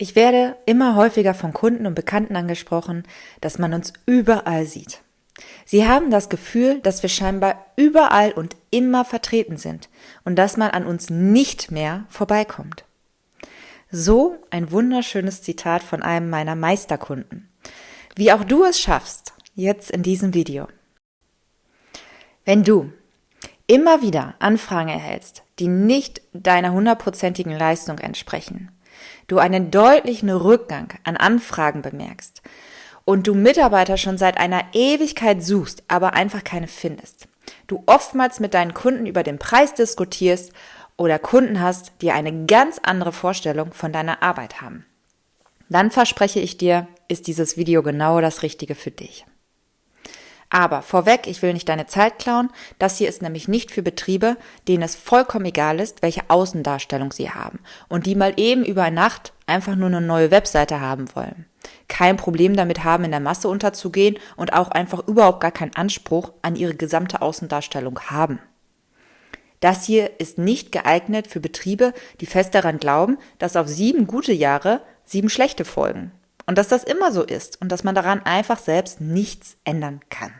Ich werde immer häufiger von Kunden und Bekannten angesprochen, dass man uns überall sieht. Sie haben das Gefühl, dass wir scheinbar überall und immer vertreten sind und dass man an uns nicht mehr vorbeikommt. So ein wunderschönes Zitat von einem meiner Meisterkunden. Wie auch du es schaffst, jetzt in diesem Video. Wenn du immer wieder Anfragen erhältst, die nicht deiner hundertprozentigen Leistung entsprechen, du einen deutlichen Rückgang an Anfragen bemerkst und du Mitarbeiter schon seit einer Ewigkeit suchst, aber einfach keine findest, du oftmals mit deinen Kunden über den Preis diskutierst oder Kunden hast, die eine ganz andere Vorstellung von deiner Arbeit haben, dann verspreche ich dir, ist dieses Video genau das Richtige für dich. Aber vorweg, ich will nicht deine Zeit klauen. Das hier ist nämlich nicht für Betriebe, denen es vollkommen egal ist, welche Außendarstellung sie haben und die mal eben über Nacht einfach nur eine neue Webseite haben wollen. Kein Problem damit haben, in der Masse unterzugehen und auch einfach überhaupt gar keinen Anspruch an ihre gesamte Außendarstellung haben. Das hier ist nicht geeignet für Betriebe, die fest daran glauben, dass auf sieben gute Jahre sieben schlechte folgen. Und dass das immer so ist und dass man daran einfach selbst nichts ändern kann.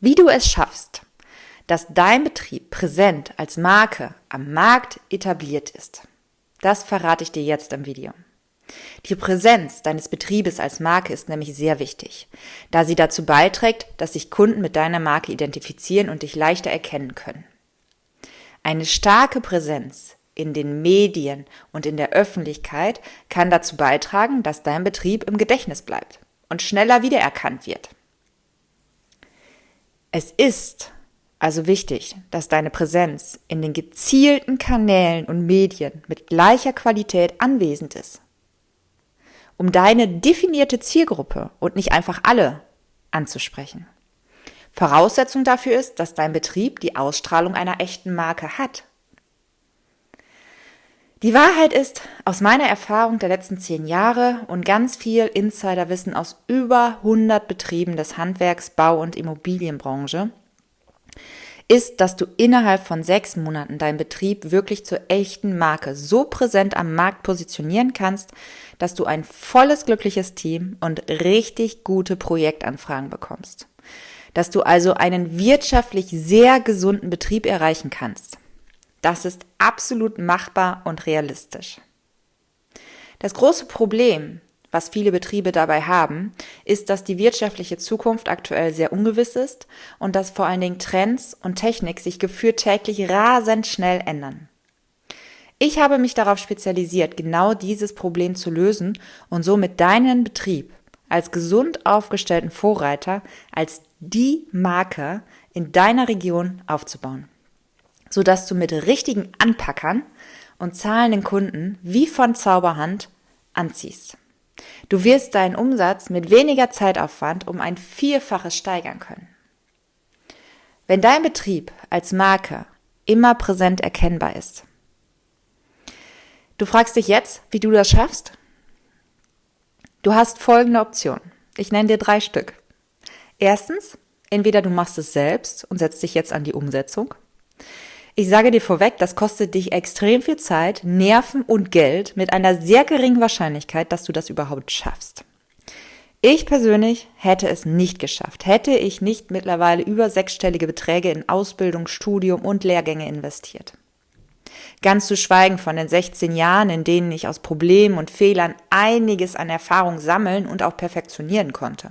Wie du es schaffst, dass dein Betrieb präsent als Marke am Markt etabliert ist, das verrate ich dir jetzt im Video. Die Präsenz deines Betriebes als Marke ist nämlich sehr wichtig, da sie dazu beiträgt, dass sich Kunden mit deiner Marke identifizieren und dich leichter erkennen können. Eine starke Präsenz in den Medien und in der Öffentlichkeit kann dazu beitragen, dass dein Betrieb im Gedächtnis bleibt und schneller wiedererkannt wird. Es ist also wichtig, dass deine Präsenz in den gezielten Kanälen und Medien mit gleicher Qualität anwesend ist, um deine definierte Zielgruppe und nicht einfach alle anzusprechen. Voraussetzung dafür ist, dass dein Betrieb die Ausstrahlung einer echten Marke hat die Wahrheit ist, aus meiner Erfahrung der letzten zehn Jahre und ganz viel Insiderwissen aus über 100 Betrieben des Handwerks, Bau und Immobilienbranche, ist, dass du innerhalb von sechs Monaten deinen Betrieb wirklich zur echten Marke so präsent am Markt positionieren kannst, dass du ein volles glückliches Team und richtig gute Projektanfragen bekommst. Dass du also einen wirtschaftlich sehr gesunden Betrieb erreichen kannst. Das ist absolut machbar und realistisch. Das große Problem, was viele Betriebe dabei haben, ist, dass die wirtschaftliche Zukunft aktuell sehr ungewiss ist und dass vor allen Dingen Trends und Technik sich geführt täglich rasend schnell ändern. Ich habe mich darauf spezialisiert, genau dieses Problem zu lösen und somit deinen Betrieb als gesund aufgestellten Vorreiter, als die Marke in deiner Region aufzubauen sodass du mit richtigen Anpackern und zahlenden Kunden wie von Zauberhand anziehst. Du wirst deinen Umsatz mit weniger Zeitaufwand um ein Vierfaches steigern können. Wenn dein Betrieb als Marke immer präsent erkennbar ist. Du fragst dich jetzt, wie du das schaffst? Du hast folgende Optionen. Ich nenne dir drei Stück. Erstens, entweder du machst es selbst und setzt dich jetzt an die Umsetzung. Ich sage dir vorweg, das kostet dich extrem viel Zeit, Nerven und Geld mit einer sehr geringen Wahrscheinlichkeit, dass du das überhaupt schaffst. Ich persönlich hätte es nicht geschafft, hätte ich nicht mittlerweile über sechsstellige Beträge in Ausbildung, Studium und Lehrgänge investiert. Ganz zu schweigen von den 16 Jahren, in denen ich aus Problemen und Fehlern einiges an Erfahrung sammeln und auch perfektionieren konnte.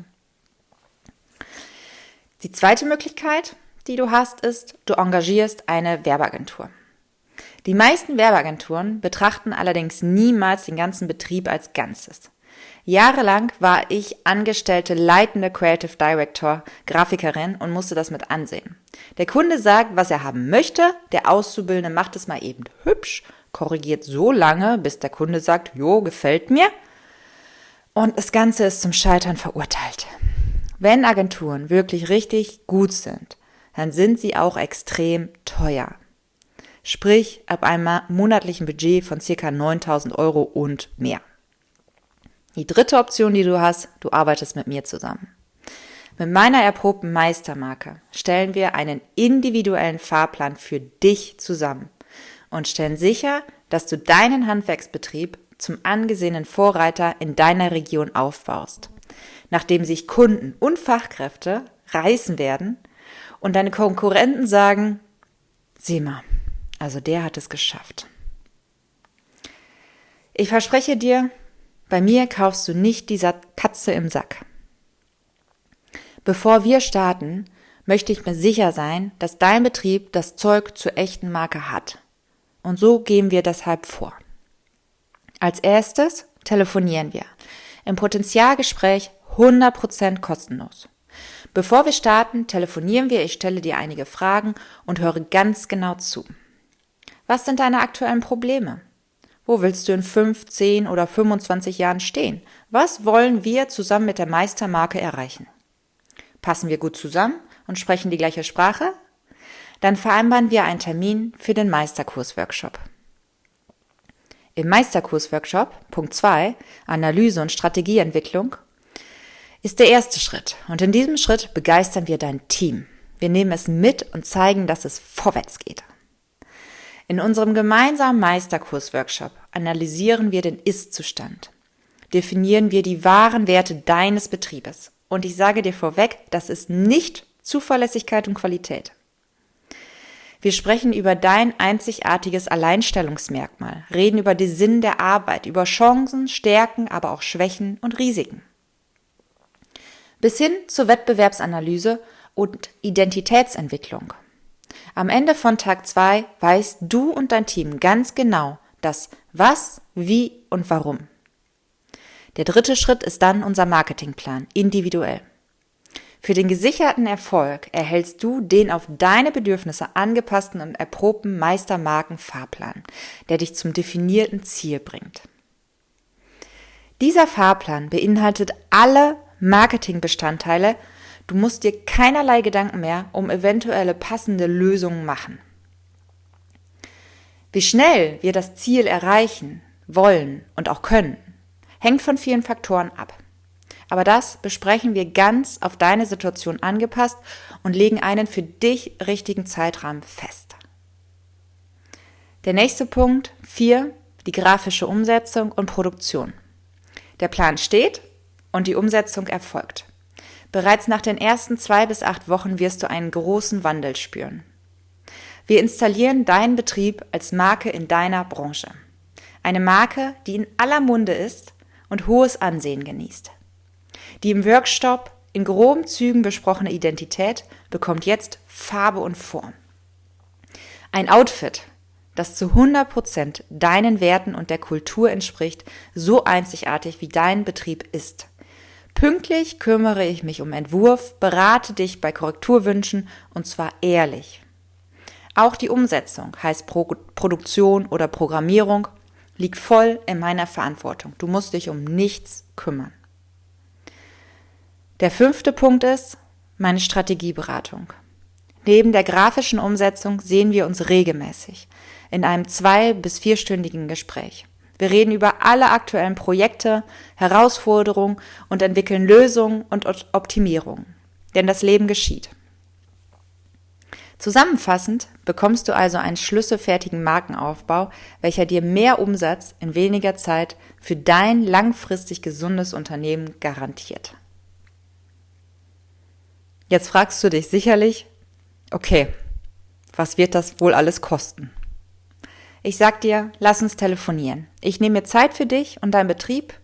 Die zweite Möglichkeit, die du hast, ist, du engagierst eine Werbeagentur. Die meisten Werbeagenturen betrachten allerdings niemals den ganzen Betrieb als Ganzes. Jahrelang war ich angestellte leitende Creative Director, Grafikerin und musste das mit ansehen. Der Kunde sagt, was er haben möchte, der Auszubildende macht es mal eben hübsch, korrigiert so lange, bis der Kunde sagt, jo, gefällt mir. Und das Ganze ist zum Scheitern verurteilt. Wenn Agenturen wirklich richtig gut sind, dann sind sie auch extrem teuer. Sprich, ab einem monatlichen Budget von circa 9000 Euro und mehr. Die dritte Option, die du hast, du arbeitest mit mir zusammen. Mit meiner erprobten Meistermarke stellen wir einen individuellen Fahrplan für dich zusammen und stellen sicher, dass du deinen Handwerksbetrieb zum angesehenen Vorreiter in deiner Region aufbaust, nachdem sich Kunden und Fachkräfte reißen werden und deine Konkurrenten sagen, sieh mal, also der hat es geschafft. Ich verspreche dir, bei mir kaufst du nicht dieser Katze im Sack. Bevor wir starten, möchte ich mir sicher sein, dass dein Betrieb das Zeug zur echten Marke hat. Und so gehen wir deshalb vor. Als erstes telefonieren wir. Im Potenzialgespräch 100% kostenlos. Bevor wir starten, telefonieren wir, ich stelle dir einige Fragen und höre ganz genau zu. Was sind deine aktuellen Probleme? Wo willst du in 5, 10 oder 25 Jahren stehen? Was wollen wir zusammen mit der Meistermarke erreichen? Passen wir gut zusammen und sprechen die gleiche Sprache? Dann vereinbaren wir einen Termin für den Meisterkurs-Workshop. Im Meisterkurs-Workshop, Punkt 2, Analyse und Strategieentwicklung, ist der erste Schritt. Und in diesem Schritt begeistern wir dein Team. Wir nehmen es mit und zeigen, dass es vorwärts geht. In unserem gemeinsamen Meisterkurs-Workshop analysieren wir den Ist-Zustand. Definieren wir die wahren Werte deines Betriebes. Und ich sage dir vorweg, das ist nicht Zuverlässigkeit und Qualität. Wir sprechen über dein einzigartiges Alleinstellungsmerkmal, reden über den Sinn der Arbeit, über Chancen, Stärken, aber auch Schwächen und Risiken. Bis hin zur Wettbewerbsanalyse und Identitätsentwicklung. Am Ende von Tag 2 weißt du und dein Team ganz genau das Was, Wie und Warum. Der dritte Schritt ist dann unser Marketingplan, individuell. Für den gesicherten Erfolg erhältst du den auf deine Bedürfnisse angepassten und erprobten Meistermarken-Fahrplan, der dich zum definierten Ziel bringt. Dieser Fahrplan beinhaltet alle Marketingbestandteile. Du musst dir keinerlei Gedanken mehr um eventuelle passende Lösungen machen. Wie schnell wir das Ziel erreichen wollen und auch können, hängt von vielen Faktoren ab. Aber das besprechen wir ganz auf deine Situation angepasst und legen einen für dich richtigen Zeitrahmen fest. Der nächste Punkt, vier, die grafische Umsetzung und Produktion. Der Plan steht und die Umsetzung erfolgt. Bereits nach den ersten zwei bis acht Wochen wirst du einen großen Wandel spüren. Wir installieren deinen Betrieb als Marke in deiner Branche. Eine Marke, die in aller Munde ist und hohes Ansehen genießt. Die im Workshop in groben Zügen besprochene Identität bekommt jetzt Farbe und Form. Ein Outfit, das zu 100% deinen Werten und der Kultur entspricht, so einzigartig wie dein Betrieb ist. Pünktlich kümmere ich mich um Entwurf, berate dich bei Korrekturwünschen und zwar ehrlich. Auch die Umsetzung, heißt Pro Produktion oder Programmierung, liegt voll in meiner Verantwortung. Du musst dich um nichts kümmern. Der fünfte Punkt ist meine Strategieberatung. Neben der grafischen Umsetzung sehen wir uns regelmäßig in einem zwei- bis vierstündigen Gespräch. Wir reden über alle aktuellen Projekte, Herausforderungen und entwickeln Lösungen und Optimierungen. Denn das Leben geschieht. Zusammenfassend bekommst du also einen schlüsselfertigen Markenaufbau, welcher dir mehr Umsatz in weniger Zeit für dein langfristig gesundes Unternehmen garantiert. Jetzt fragst du dich sicherlich, okay, was wird das wohl alles kosten? Ich sag dir, lass uns telefonieren. Ich nehme mir Zeit für dich und deinen Betrieb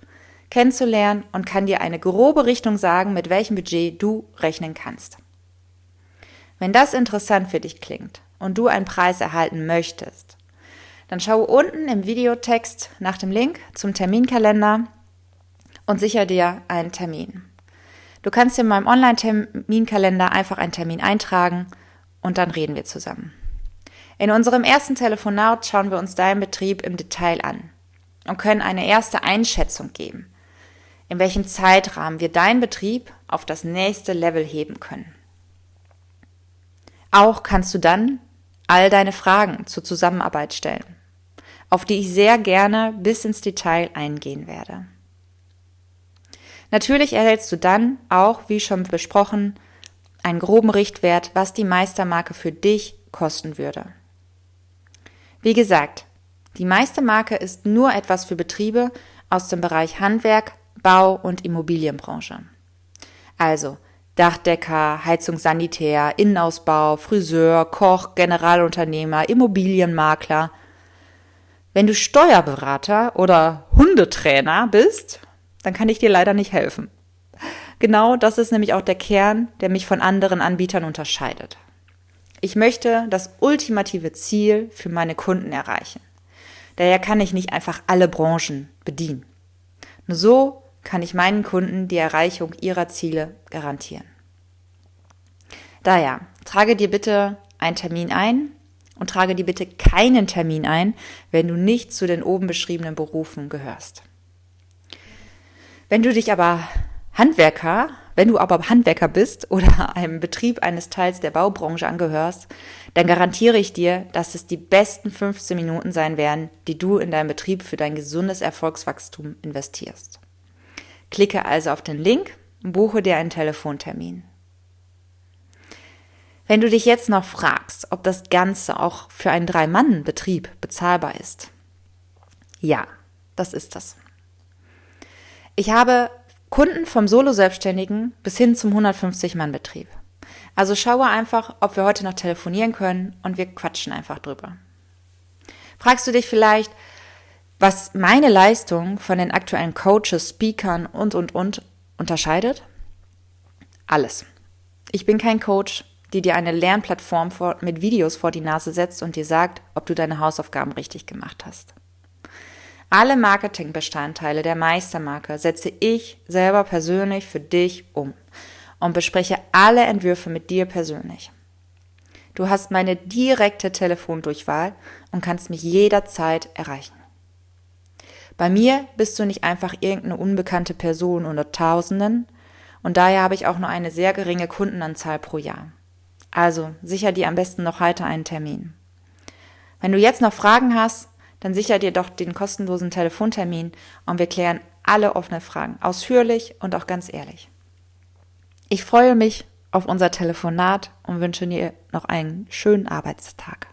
kennenzulernen und kann dir eine grobe Richtung sagen, mit welchem Budget du rechnen kannst. Wenn das interessant für dich klingt und du einen Preis erhalten möchtest, dann schaue unten im Videotext nach dem Link zum Terminkalender und sicher dir einen Termin. Du kannst in meinem Online-Terminkalender einfach einen Termin eintragen und dann reden wir zusammen. In unserem ersten Telefonat schauen wir uns deinen Betrieb im Detail an und können eine erste Einschätzung geben, in welchem Zeitrahmen wir deinen Betrieb auf das nächste Level heben können. Auch kannst du dann all deine Fragen zur Zusammenarbeit stellen, auf die ich sehr gerne bis ins Detail eingehen werde. Natürlich erhältst du dann auch, wie schon besprochen, einen groben Richtwert, was die Meistermarke für dich kosten würde. Wie gesagt, Die meiste Marke ist nur etwas für Betriebe aus dem Bereich Handwerk, Bau und Immobilienbranche. Also Dachdecker, Heizungssanitär, Innenausbau, Friseur, Koch, Generalunternehmer, Immobilienmakler. Wenn du Steuerberater oder Hundetrainer bist, dann kann ich dir leider nicht helfen. Genau das ist nämlich auch der Kern, der mich von anderen Anbietern unterscheidet. Ich möchte das ultimative Ziel für meine Kunden erreichen. Daher kann ich nicht einfach alle Branchen bedienen. Nur so kann ich meinen Kunden die Erreichung ihrer Ziele garantieren. Daher, trage dir bitte einen Termin ein und trage dir bitte keinen Termin ein, wenn du nicht zu den oben beschriebenen Berufen gehörst. Wenn du dich aber Handwerker, wenn du aber Handwerker bist oder einem Betrieb eines Teils der Baubranche angehörst, dann garantiere ich dir, dass es die besten 15 Minuten sein werden, die du in deinem Betrieb für dein gesundes Erfolgswachstum investierst. Klicke also auf den Link und buche dir einen Telefontermin. Wenn du dich jetzt noch fragst, ob das Ganze auch für einen Drei-Mann-Betrieb bezahlbar ist. Ja, das ist das. Ich habe Kunden vom Solo-Selbstständigen bis hin zum 150-Mann-Betrieb. Also schaue einfach, ob wir heute noch telefonieren können und wir quatschen einfach drüber. Fragst du dich vielleicht, was meine Leistung von den aktuellen Coaches, Speakern und, und, und unterscheidet? Alles. Ich bin kein Coach, die dir eine Lernplattform mit Videos vor die Nase setzt und dir sagt, ob du deine Hausaufgaben richtig gemacht hast. Alle Marketingbestandteile der Meistermarke setze ich selber persönlich für dich um und bespreche alle Entwürfe mit dir persönlich. Du hast meine direkte Telefondurchwahl und kannst mich jederzeit erreichen. Bei mir bist du nicht einfach irgendeine unbekannte Person unter Tausenden und daher habe ich auch nur eine sehr geringe Kundenanzahl pro Jahr. Also sicher dir am besten noch heute einen Termin. Wenn du jetzt noch Fragen hast, dann sicher dir doch den kostenlosen Telefontermin und wir klären alle offene Fragen, ausführlich und auch ganz ehrlich. Ich freue mich auf unser Telefonat und wünsche dir noch einen schönen Arbeitstag.